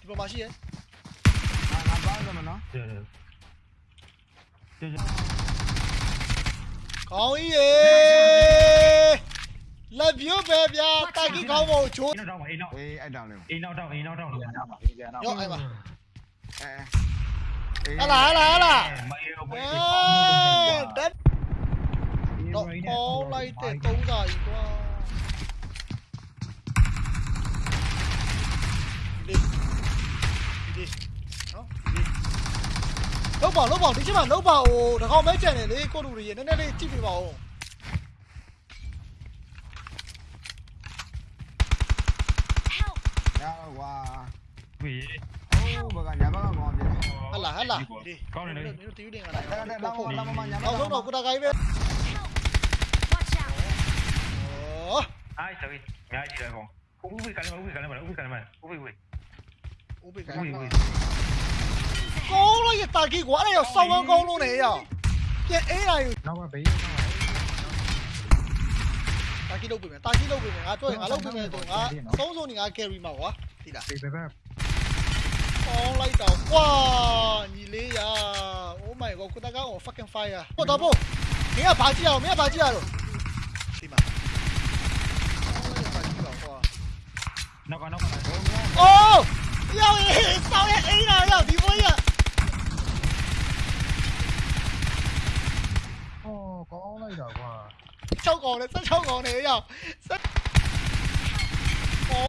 ဒီပေါ်မှာရှိရဲ့ငါပါအောင်မနော်ကျေကျေကျေကောင်းကြီးရေလက်ပြုတ်ပဲဗျာတာကီကောင်းဖို့ချိုးအိမ်နောက်တော့အိမ်နောက်အေးအဲ့တောင်လေးအိမ်နောက်တော့အိမ်နောက်တော့လေရောအဲ့ပါအဲ ಅಲ್ಲ là ಅಲ್ಲ đất. độ khó lấy để tông dài quá. Đi. Đi. Lúc bảo lúc bảo thì chứ mà. Lúc bảo đã không? Mấy chuyện này đi cô đủ gì nên đây chỉ bị bảo. Dạ, wow. Vì. Oh, bagaimana bagaimana? hala hala con này đi. Tí đi là tao lúc nào cũng đã gáy bên ai sao ngay gì đây không cũng bị cái này mà cũng bị cái này mà cũng bị cái này mà. Cũng bị cũng bị cái này mà. Con nó gì ta kia quá này rồi sâu hơn con luôn này rồi cái ấy này. Nó mà bị ta kia đâu bị mày ta kia đâu bị mày à tôi à lâu bị mày tôi à xấu rồi thì à carry màu á. Đi đã on light down. Wow, Nile ya. Oh my god, kuda ga on fucking fire. Oh, double. Mẹ à bà chi à, mẹ à bà chi à rồi. Đi mà. Nó còn nó còn lại. Ô! Yo, sao lại ấy nào yo, đi vui à. Ồ, có on light down quá. Sao còn này, sao sao còn này yo. Sao...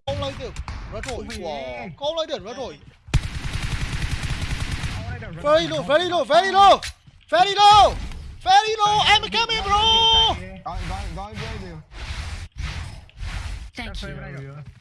On light down. Rất rồi, wow. Có on light down rất rồi. Very low, very low, very low! Very low! Very low! I'm coming, bro! Thank you.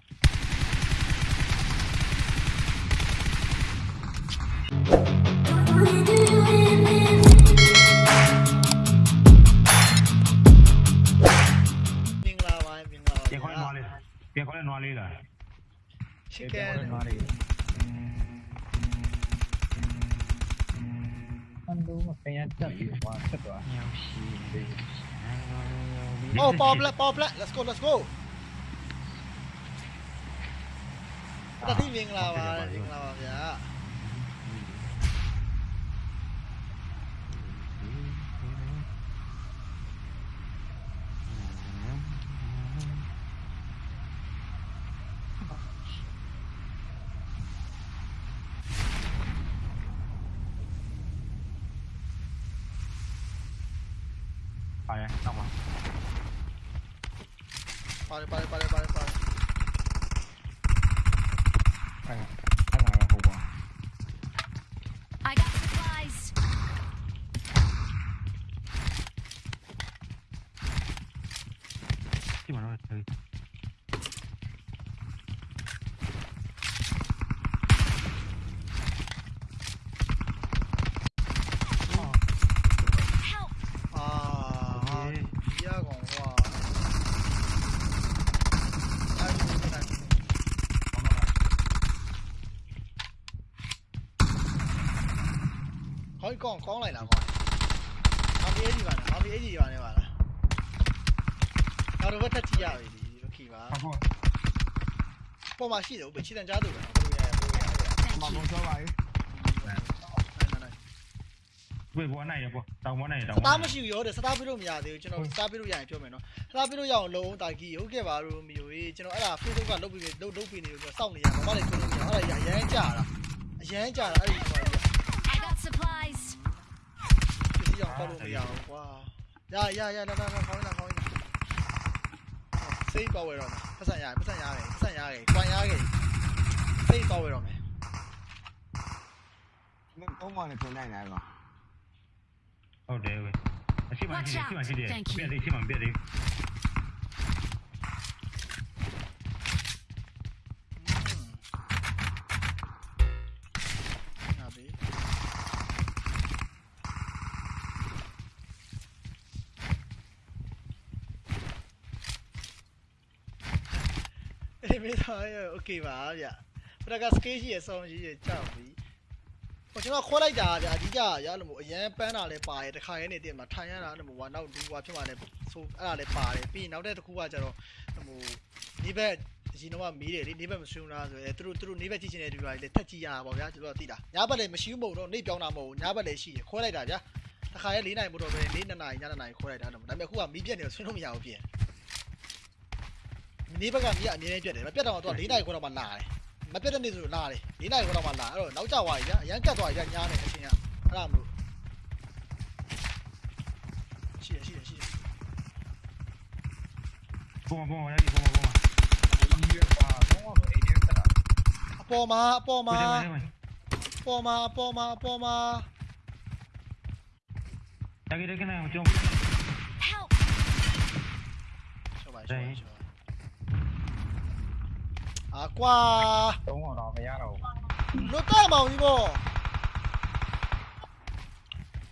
không đúng mà cái chậm quá chất quá Oh, pop lại, pop lại, let's go, let's go. Tadi wing lawan, wing lawan ya. 잠깐만. 빨리 빨리 빨리 빨리 빨리. တော့တက်ကြည့်ရပြီโอเคပါဟုတ်ပေါ်မှာရှိတယ်ဦးပဲခြေတန်ကြားသူပဲမမတော့ပါဘူးတွေ့ဘောနိုင်ရပေါ့တောင်ဘောနိုင်ရတောင်စတားမရှိဘူးရောတဲ့စတားပြလို့မရသေးဘူးကျွန်တော်စတားပြလို့ရရင်ပြောမယ်နော်စတားပြလို့ရအောင်လုံးတာကြီးဟုတ်ကဲ့ပါလို့မယိုရေးကျွန်တော်အဲ့ဒါ Facebook ကလုတ်ပြီးလုတ်လုတ်ပြီးနေလို့စောင့်နေရမှာဘာလဲကျွန်တော်အဲ့ဒါရရမ်းကြတာအရမ်းကြတာအဲ့ဒီဘာလဲ I got supplies ဒီရောက်တော့လို့မရအောင်ကွာရရရလာလာခေါင်းလာခေါင်း စိတ်ကောက်ဝဲတော့မယ်ပတ်စံရတယ်ပတ်စံရတယ်ပတ်စံရတယ်ကွန်ရတယ်စိတ်ကောက်ဝဲတော့မယ်မင်းဘုံမနဲ့ပြန်နိုင်လားကောဟုတ်တယ်ဝေအရှိမရှိတယ်ရှိမရှိတယ်ပြန်သေးရှိမှပြန်သေး အေးမေးတော့โอเคပါဗျပရကစကေးရှိရဆောင်းကြီးရကြောက်ပြီ ဟိုကျွန်တော်ခွဲလိုက်တာဗျာအဓိကရလို့မို့အရန်ပန်းတာလည်းပါတယ်တခါရဲနေတည်းမှာထိုင်ရတာလို့မို့ဟာနောက်ဒူဟာဖြစ်မှလည်းဆိုအဲ့ဒါလည်းပါတယ်ပြီးရင်နောက်တဲ့တစ်ခုကကျတော့ဟိုဒီဘက်အရင်တော့မီးတယ်လေနေဘက်မဆွလားဆိုရဲသူတို့သူတို့နေဘက်ကြည့်ချင်တဲ့လူတွေလည်းတက်ကြည့်ရတာပေါ့ဗျာသူတို့ကသိတာညဘက်လည်းမရှိဘူးမဟုတ်တော့နေပြောင်းတာမဟုတ်ဘူးညဘက်လည်းရှိရခွဲလိုက်တာဗျာတခါရဲ၄နိုင်မတော့ပဲ၄နှစ်နိုင်ညနေနိုင်ခွဲလိုက်တာတော့ဒါပေမဲ့အခုကမီးပြက်နေတော့ဆွလို့မရဘူးပြင် နေဘက်ကမီးကအမြဲတမ်းပြက်တယ်မပြက်တော့တော့၄နိုင်ခွဲတော့မှလာတယ် မပြတ်တဲ့နေ့ဆိုလာတယ်၄နိုင်ခွဲတော့မှလာအဲ့တော့နောက်ကျသွားပြီဗျာအရန်ကတ်သွားပြီဗျာညားနေအချင်းကအဲ့ဒါမလို့ရှိရရှိရရှိရ ပုံပုံရည်ပုံပုံ ဒီရပါတော့အိမ်ထဲတက်တာ အပေါ်မှာအပေါ်မှာ ပုံ အပေါ်မှာအပေါ်မှာအပေါ်မှာ တကယ်တကယ်နဲ့ကျုံ Help! ရှော့ပါရှော့ပါရှော့ပါ 啊瓜！到我度未啊路？唔得冇呢個，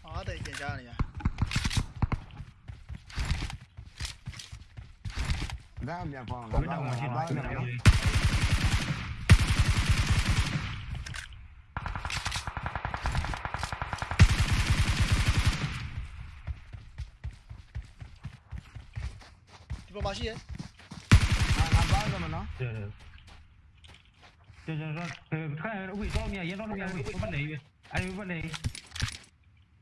我哋見咗你啊！Dá a minha bola. Dá a minha bola. Tipo magia? Ah, na base, mano. Yeah, yeah. ဒီပေါ်မှာရှိရ ငါပေါင်းတယ်မနော် 对对。就就是说，呃，看喂，到面烟到面喂，不累，哎，不累，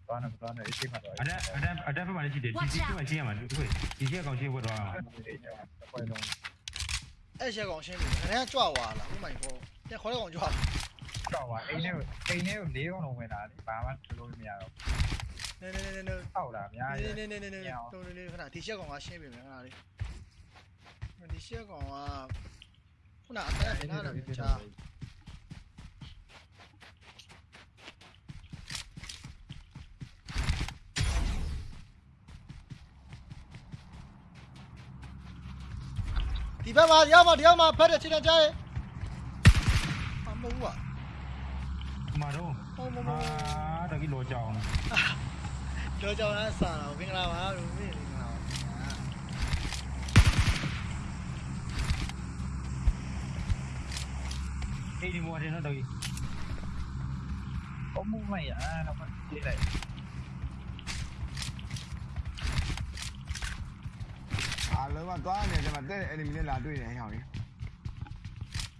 တော့တော့တော့အိမ်ထဲမှာတော့ 啊这啊这啊这不把这几点，几几万钱嘛，喂，几千高钱我多少？ ပွဲလုံး အဲ့ရှက်ကောင်ရှင်းပြီခဏကြွသွားလားဥမိုင်ပေါ့ပြန်ခေါ်တဲ့ကောင်ကြွလာ တော့ပါအိမ်ထဲအိမ်ထဲကို၄កောင်းလုံးဝင်လာတယ်ဘာမှလုပ်လို့မရတော့ နေနေနေနေနေ တောက်တာအများကြီး နေနေနေနေနေတုံးနေခဏဒီရှက်ကောင်ကရှင်းပြီမယ်ခဏလေးဒီရှက်ကောင်က una appena finale non c'ha đi vào mà đi vào mà đi vào mà phải để chị đang chơi mà mù à mà đâu mà đừng cái lỗ tròn lỗ tròn á sao nó kinh lao á khi đi mua thì nó tùy. có mua mày à nó còn đi lại. À lớn mà toa này cho mà tết em mình là tôi này hiểu nhỉ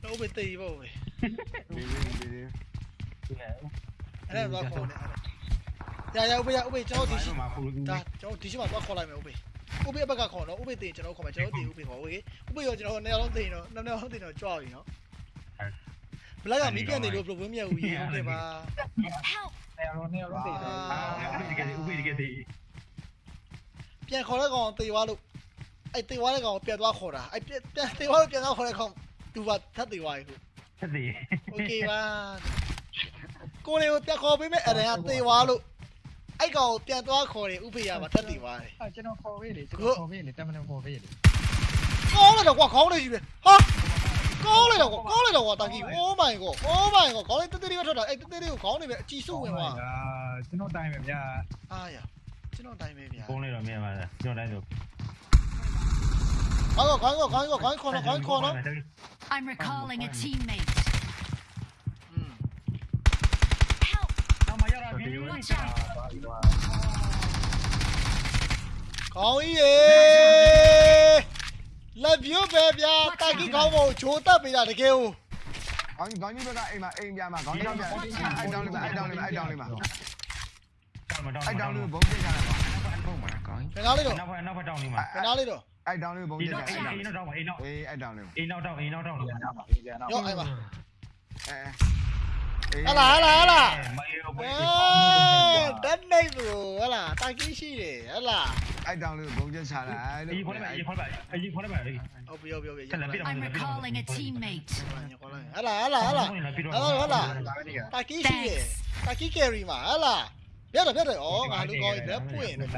đâu bị tì bộ vậy đi đi đi đi. Dạ. Đây là toa khổ này à. dạ dạ ubi dạ ubi cho tí xí dạ cho tí xí mà toa khổ lại mày ubi. Ubi bắt cả khổ nó ubi tiền cho nó khổ mà cho nó tiền ubi vậy. ubi ubi giờ cho nó neo nó tiền nó neo nó tiền nó cho gì nó. ဘလက်ကမီးပြတ်နေလို့ဘလို့ဝင်းမြတ်ဦးရေဟုတ်တယ်ပါ Help! နေရာတော့နေရာတော့သိတယ်အာဒီကနေ့ဥပ္ပေဒီကနေ့ပြန်ခေါ်တဲ့ကောင်တေသွားလို့အဲ့တေသွားတဲ့ကောင်ပြန်သွားခေါ်တာအဲ့ပြန်တေသွားလို့ပြန်သွားခေါ်တဲ့ကောင်သူကထပ်တေသွားရေဟုတ်သက်သေးโอเคပါကိုလေးကိုပြန်ခေါ်ပေးမယ်အရင်ကတေသွားလို့အဲ့ကောင်ကိုပြန်သွားခေါ်တယ်ဥပ္ပေရပါထပ်တေသွားတယ်အာကျွန်တော်ခေါ်ပေးလေကျွန်တော်ခေါ်ပေးလေတမန်တော်ခေါ်ပေးလေကောင်းလာတော့ကွာခေါင်းလေးကြီးပဲဟာ 高来了，我高来了，我大哥，Oh my god，Oh my god，高来得得了，这这，哎，得得了，高那边技术的嘛。哎呀，这种大面面。哎呀，这种大面面。高来了面嘛的，这种大就。赶过，赶过，赶过，赶过了，赶过了。I'm recalling a teammate. 嗯。Help！干嘛？搞一耶！ လက်ပြိုးပဲဗျာတာကီကောင်းဖို့ဂျိုးတက်ပေးတာတကယ်ဟိုခေါင်းကြီးခေါင်းကြီးဘက်ကအိမ်မှာအိမ်ပြမှာခေါင်းကြီးပြအိုက်တောင်းလေးပါအိုက်တောင်းလေးပါအိုက်တောင်းလေးပါအိုက်တောင်းလေးဘုံပြကြတာဘုံမှာခေါင်းကြီးခဏလေးတော့နောက်ဖက်နောက်ဖက်တောင်းလေးမှာခဏလေးတော့အိုက်တောင်းလေးဘုံပြကြတာအိမ်နောက်တောင်းပါအိမ်နောက်အေးအိုက်တောင်းလေးအိမ်နောက်တောင်းအိမ်နောက်တောင်းလေးရောက်အိမ်ပါအဲဟလာဟလာဟလာအေး ကြီးရှိတယ်ဟလာ အဲ့တောင်းလေးကိုဘုံပြချတာလို့ ဒီခေါ်လိုက်ဒီခေါ်လိုက်ဒီခေါ်လိုက် ဟုတ်ပြီဟုတ်ပြီဟုတ်ပြီ ဆက်လက်ပြတော့ I'm recalling a teammate. ဟလာဟလာဟလာ ဒါပဲနေက တာကြီးရှိတယ်တာကြီးကယ်ရီမှာဟလာပြတ်တယ်ပြတ်တယ်ဩငါလူကောင်းကြီးလက်ပွင့်တယ်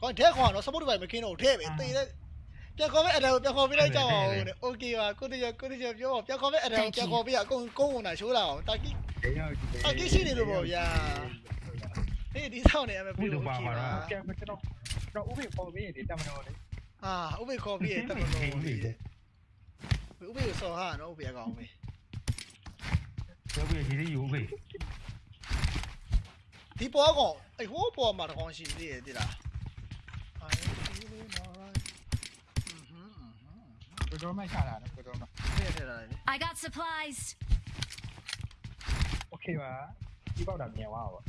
ကောင်းတဲ့ခွာတော့စပုတ်ပိုင်မကင်းတော့ထဲပဲတေးတဲ့ပြန်ခေါ်မဲ့အတယ်ကိုပြန်ခေါ်ပေးလိုက်ကြအောင်တဲ့โอเคပါကိုတရကိုတရပြောပါပြန်ခေါ်မဲ့အတယ်ကိုပြန်ခေါ်ပေးရအကုန်ကုန်းဝင်တာရှိုးလာအောင်တာကြီးတာကြီးရှိနေလို့ပေါ့ဗျာ ဖေးဒီဆောင်နေရမယ်ပြေလို့ပါပါလားကဲမကျွန်တော်ကျွန်တော်ဥပ္ပေပေါ်ပြီးနေတယ်တမန်တော်လေးအာဥပ္ပေခေါ်ပြီးရတမန်တော်လေးဥပ္ပေကိုစော်ဟာနော်ဥပ္ပေကောင်းပဲဥပ္ပေဒီဒီဥပ္ပေဒီပေါ်ကောင်အဲ့ဟိုးပေါ်မှာတကောင်ရှိသေးတယ်တိလားကိုတော်မချလာတော့ကိုတော်မဖေးထဲလာတယ် I got supplies Okay ပါဒီပေါက်တာမြင်သွားပါ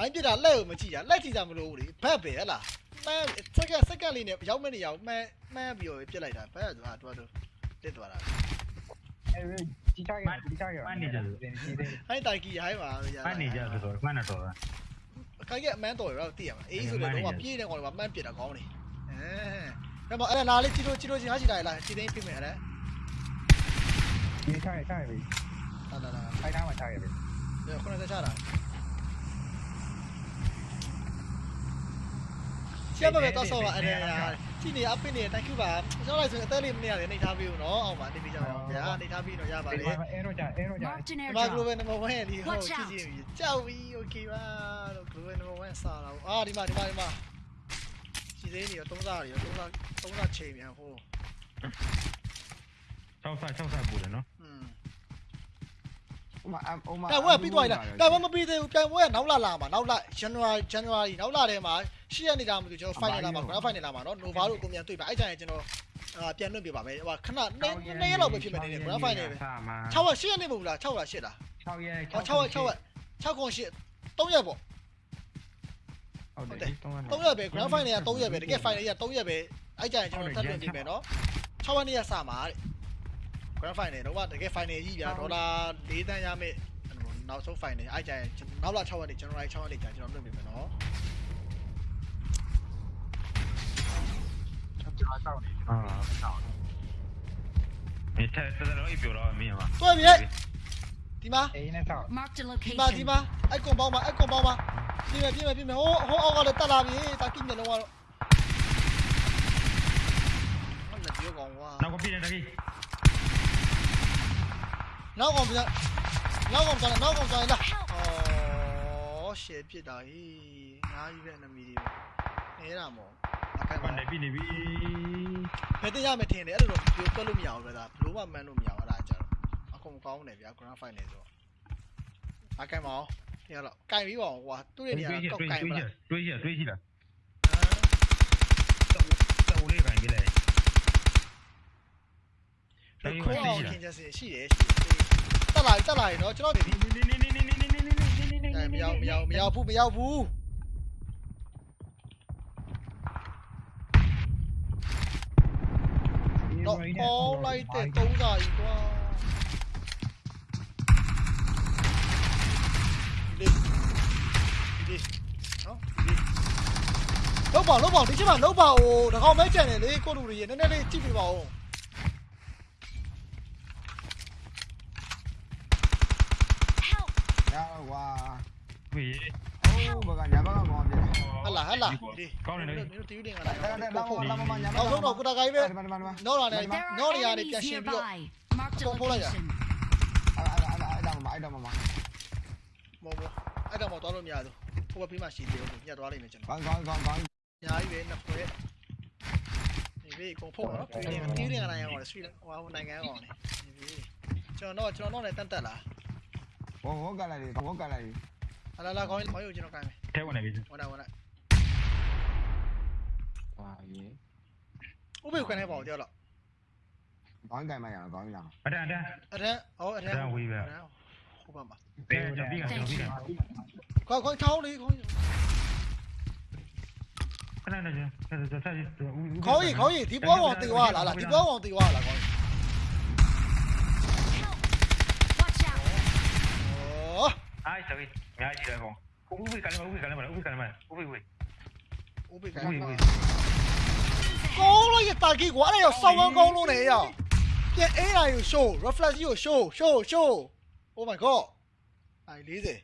မိုင်းပြတာလက်ကိုမကြည့်ရလက်ကြည့်ကြမလို့ဘူးလေဘက်ပဲဟဲ့လားမှန်းစက္ကန့်စက္ကန့်လေးနဲ့ရောက်မဲ့နေရောက်မှန်းမှန်းပြီးတော့ပြစ်လိုက်တာဘက်ကသူဟာတော်တော်တက်သွားတာအဲဒီချာကဒီချာကဒီသေးဟိုင်းတိုင်ကြီးဟိုင်းပါရမှန်နေကြဆိုတော့မှန်တော့တာခိုင်ကအမန်းတော်ရောသိရမှာအေးဆိုလေတော့ပြေးတဲ့ကောင်တွေမှာမှန်းပြစ်တာကောင်းနေအဲဒါမှအဲ့ဒါနားလေးကြည့်လို့ကြည့်လို့ချင်းဟာကြည့်လိုက်လားကြည့်သိမ်းပြမယ်အဲ့ဒါဒီချာချာပဲလာလာလာဖိုင်သားမှာချာခဲ့ပဲဒီခုနကစားတာ ရှက်ပါပဲတော့ဆောပါအဲ့ဒါကြည့်နေအပင်းနေ thank you ပါကျွန်တော်လိုက်ဆိုရင်အသက်လေးမနေရတယ်နှိပ်ထားပေးဦးနော်အောင်ပါနေပြီးကြအောင်ဗျာနှိပ်ထားပြီးတော့ရပါလေအဲရောကြအဲရောကြ Marked an ဒီမှာ global airdrop. number 1ရဲ့ဒီဟိုကြည့်ကြည့်ကြောက်ပြီ okay ပါလို့ global number 1စားလာအာဒီမှာဒီမှာဒီမှာစီသေးနေရောသုံးစားတွေရောသုံးစားသုံးစားချိန်ပြန်ဟို6ဆ6ဆပူတယ်နော်อืม ဟိုမှာဟိုမှာတိုင်ဝဲပြီးသွားပြီလားတိုင်ဝဲမပြီးသေးဘူးတိုင်ဝဲကနောက်လလာမှာနောက်လ January January နောက်လထဲမှာရှိရနေတာမသိဘူးကျွန်တော် final လာမှာ grand final လာမှာနော် Nova တို့ကိုမြန်တွေ့ပါအဲ့ကြရင်ကျွန်တော်အာပြန်လွှင့်ပြပါမယ်ဟိုခဏနည်းနည်းလောက်ပဲဖြစ်မယ်နေ grand final ပဲ6ရက်8ရက်နေမဟုတ်လား6လား8လား6ရက်6ရက်6ရက်6ခွန်8 3ရက်ပေါ့ဟုတ်တယ်3ရက်ပဲ grand final က3ရက်ပဲတကယ် final က3ရက်ပဲအဲ့ကြရင်ကျွန်တော်ထပ်လွှင့်ပြမယ်နော်6ရက်နေ့ကစမှာတဲ့ grand final တော့တကယ် final ကြီးဗျာဒေါ်လာ၄သန်းရမယ့်နောက်ဆုံး final အဲ့ကြရင်နောက်လ6ရက်နေ့ January 6ရက်နေ့ကြာကျွန်တော်လုပ်နေမယ်နော်ကျွန်တော်တောက်နေကျွန်တော်တောက်နေအဲတဲ့တဲ့တော့ပြောတော့မင်းပါတွေ့ပြီဒီမှာအေးနဲ့တောက်ဒီမှာဒီမှာအဲ့ကွန်ပေါင်းပါအဲ့ကွန်ပေါင်းပါပြင်းမယ်ပြင်းမယ်ပြင်းမယ်ဟိုဟိုအောက်ကလည်းတက်လာပြီတာကိမျက်လုံးကတော့ဟုတ်တယ်ပြောကောင်ကွာနောက်ကပြင်းတယ်တကိ နောက်ကောင်ပြန်နောက်ကောင်ပြန်နောက်ကောင်ပြန်လာ Help! အော်ရှယ်ပြစ်တာဟေးငါးကြီးပဲနမီတွေနေတာမော်အခိုင်ပပါန်တယ်ပြည့်နေပြီဘယ်တင်ရမယ်ထင်တယ်အဲ့လိုတော့ပြောတွက်လို့မရဘူးပဲဒါဘလို့မှမှန်းလို့မရဘူးအဲ့ဒါကြတော့အကုန်ကောင်းတယ်ဗျာ grand final ဆိုတော့အခိုင်ပါအောင်ဒီကတော့ကင်ပြီးပါအောင်ကွာသူ့ရဲ့နေရာတွေးကောတွေးက်ကင်ပါလားတွေးတွေးရှိလားတော်လေးကန်ကြလေဒီ ခေါင်းအောင်ခင်ချက်စီရှိတယ်ရှိတယ်တက်လာတက်လာရင်တော့ကျွန်တော်ဒီ နေနေနေနေနေနေနေနေနေနေနေ အဲမရောက်မရောက်မရောက်ဘူးမရောက်ဘူးတော့ပေါ်လိုက်တဲ့သုံးစာကြီးကွာဒီဒီနော်ဒီလောက်ပါလောက်ပါဒီချက်မှာလောက်ပါအိုးတကောင်မဲကြံနေလေကိုလူတွေရေနည်းနည်းလေးကြည့်ပြပါဦး ရတော့ကွာပြီအိုးဘကညာဘကမောင်းပြတယ်ဟလာဟလာဒီကောင်းနေလေမင်းတို့တီးတင်ကလာအဲ့ဒါတော့လာမမညာဘနောက်ဆုံးတော့ကိုတကိုင်းပဲဒီမှာဒီမှာဒီမှာနော်လာနေ There နော် are နေရာနေပြန် enemies ရှင်းပြီးတော့ nearby. Marked a Không, không lại à? location. အဲ့ဒါအဲ့ဒါအဲ့ဒါမအဲ့ဒါမမမော်မော်အဲ့တော့မော်သွားလို့မရဘူးဟိုဘက်ပြီးမှရှိသေးတယ်ညက်သွားလိမ့်မယ်ကျွန်တော်ကောင်းကောင်းကောင်းကောင်းညာကြီးပဲနှစ်ခွဲဒီဘေးကုန်ဖုတ်နော်တီးတင်တီးတင်ကနိုင်အောင်လေစထရီဟိုနိုင်ငံအောင်လေဒီဘေးကျွန်တော်တော့ကျွန်တော်တော့လည်းတန်တက်လာဘောဘောကလိုက်ဘောကလိုက်ဟလာလာခေါင်းခေါင်းယူကျွန်တော်ကိုင်းမယ်ထဲဝင်နေပြီဝင်လာ 我我隔離，我隔離。係啦啦，講講要轉落界未？聽我嚟嘅先。我嚟我嚟。哇嘢！我被關喺保掉了。講界咪又講又。阿爹阿爹。阿爹，好阿爹。真係會嘅。好辦法。邊個就邊個就邊個。講講偷你講。可以可以，點解黃地話嗱嗱？點解黃地話嗱講？tapi nggak sih aku. Ubi kali mana? Ubi kali mana? Ubi kali cũng Ubi ubi. cũng kali mana? Gấu nó giật tài kỳ quá này rồi, xong con gấu luôn này rồi. Cái A là rồi show, reflex rồi show, show, show. Oh my god. ai lý gì?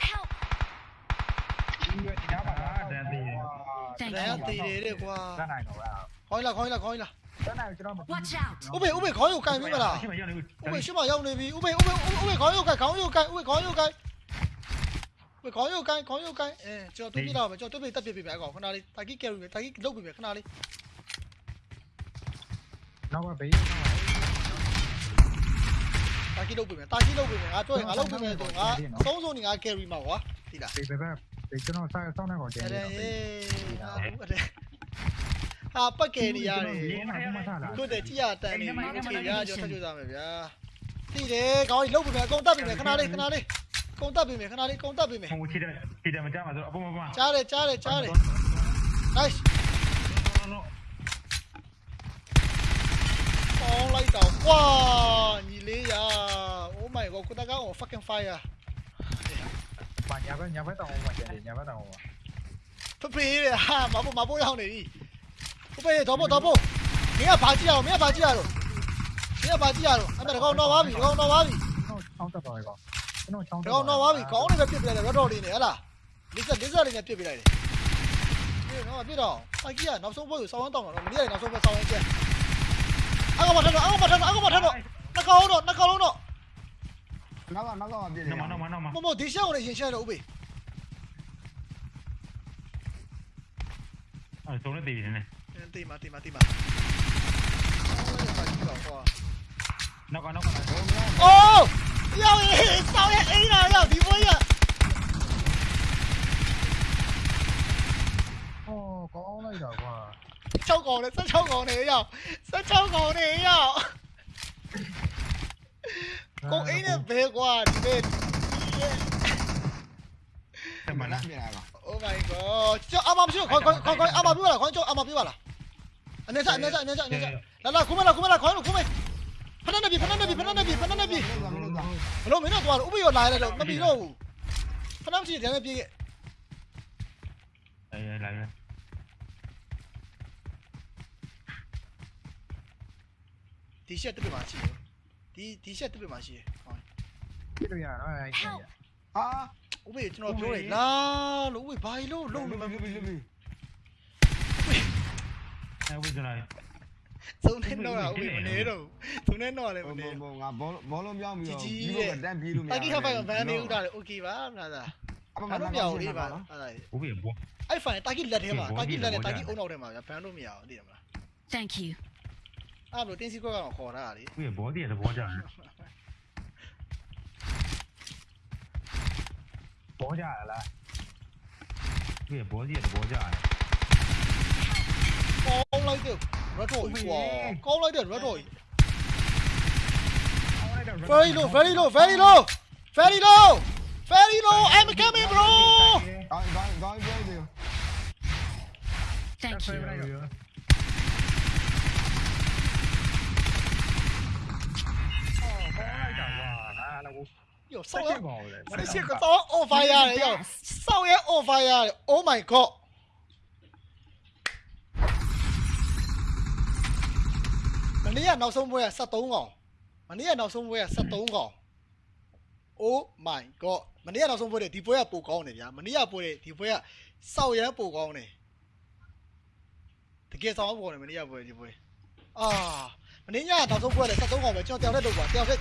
Help. Thank you. đấy you. Thank you. Thank you. Thank you. Thank ウベウベ顔よかい見からウベシマよねびウベウベウベ顔よかい顔よかいウベ顔よかい喂，講呢個雞，講呢個雞，誒，最後對邊啦，咪最後對邊得別別別講，佢嗱你大幾 carry 嘅，大幾 low 別別佢嗱你。撈啊俾，大幾 low 別別，大幾 low 別別啊，做人啊 low 別別做人啊，雙雙人啊 carry 冇啊，啲啦。別別別，你真係生生得我正。誒，啊，好嘅。 ဟာပတ်ကယ်နေရတယ်ခုတည်းကြည့်ရတန်နေချေရကြောဆက်ကြိုးစားမယ်ဗျာတည်တယ်ခေါင်းကြီးလှုပ်ပြီမယ်အကုန်တက်ပြီမယ်ခဏလေးခဏလေးကုန်တက်ပြီမယ်ခဏလေးကုန်တက်ပြီမယ်ဟိုချေတယ်ချေတယ်မကြမှာဆိုအပေါ်မှာကြားတယ်ကြားတယ်ကြားတယ် nice ောင်းလိုက်တာကွာညီလေးရာ Oh my god ကိုတကောင်း fucking fire ဘာညာပဲညာပဲတောင်းအောင်ပါညာပဲတောင်းအောင်ပါဖဖေးရဟာမဘမဘရောက်နေပြီ ပြီကောင်တော့ပါပြီကျွန်တော်ချောင်းတက်သွားပြီကောင်ကျွန်တော်ချောင်း။ကောင်တော့ပါပြီ။ကောင်းနေပဲပြစ်ပြလိုက်တယ်ရတော့လေးနေဟလား။လေးဆက်လေးဆက်လေးနဲ့ပြစ်ပြလိုက်တယ်။ဒီတော့ပြစ်တော့အကြီးကနောက်ဆုံးဘက်ကိုစောင်းအောင်တောင်းတော့မနေ့ကနောက်ဆုံးဘက်စောင်းရင်ကျက်။အကောင်မထတော့အကောင်မထတော့အကောင်မထတော့နှကောင်တော့နှကောင်လုံးတော့နောက်ကနောက်ကပြည့်နေနော်မနော်မနော်မမမဒီရှောင်းကိုလည်းရင်ရှက်တော့ဥပေအဲ့ဆုံးနေတည်နေ။ tìm mà tìm mà tìm mà. Nó còn nó còn ô! Yo sao lại ấy nào yo đi vui à ô có lấy rồi quá. Sao còn này sao sao còn này yo sao sao còn này yo cô ấy là về quá về mà nó oh my god. Cho âm âm chứ còn còn còn âm âm biết là còn cho âm âm biết là. အနေစားအနေစားအနေစားအနေစားလာလာခုမလာခုမလာခေါ်လို့ခုမဖဏနေပြီဖဏနေပြီဖဏနေပြီဖဏနေပြီမလို့သာမလို့သာဘလို့မင်းတို့သွားလို့ဥပ္ပယောလာရတော့မပြီတော့ဘူးဖဏမရှိတယ်မပြေးအေးလာရဒီရှက်တစ်ပြမှာရှိတယ်ဒီဒီရှက်တစ်ပြမှာရှိတယ်ဟောပြည့်လို့ရနော်အဲ့ဒီဟာဥပ္ပယောကျွန်တော်ပြောတယ်လာလို့ဥပ္ပဘာလို့လုံးလုံးလို့လုံးလုံးလုံး အဲ့ဝိဇ္ဇနာ သုံးနေတော့ဥပ္ပမနေတော့သုံးနေတော့လည်းမ ဘော နေ ဘောငါဘောဘောလုံးပြောင်းပြီးတော့ ကြီး ဒီ ကြီး လို တဲ့ တန်းပြေးလို့မရ တာကီခဖိုင်ဗန်နေဥတာလေโอเคပါငါသာ အမ ဘာလို့မရဘူးလေပါအဲ့ဒါ ဥပ္ပဘော အဲ့ဖိုင်တာကီလက်ထဲမှာတာကီလက်နဲ့တာကီအုံနောက်ထဲမှာဗန်လို့မရအောင်သိတယ်မလား Thank you. အဲ့လိုတင်းစီခွက်ကောင်ခေါ်တာလေ ဥပ္ပဘောတည်းသဘောကျတယ် ပေါ်ကြရလား ဥပ္ပဘောတည်းသဘောကျတယ် Very low, very low, very low Very low Very low, I'm coming bro Thank you Oh sao vậy? Sao vậy? Sao vậy? Sao vậy? မနေ့ကနောက်ဆုံးပွဲက73កောင်မနေ့ကနောက်ဆုံးပွဲက73កောင် oh my god မနေ့ကနောက်ဆုံးပွဲတဲ့ဒီပွဲကပိုကောင်းတယ်ဗျာမနေ့ကပွဲတဲ့ဒီပွဲကစောက်ရမ်းပိုကောင်းတယ်တကယ်စောက်ပိုကောင်းတယ်မနေ့ကပွဲဒီပွဲအာမနေ့ညကနောက်ဆုံးပွဲကလည်း73កောင်ပဲကျွန်တော်တယောက်တည်းလုပ်ပါတယောက်တည်း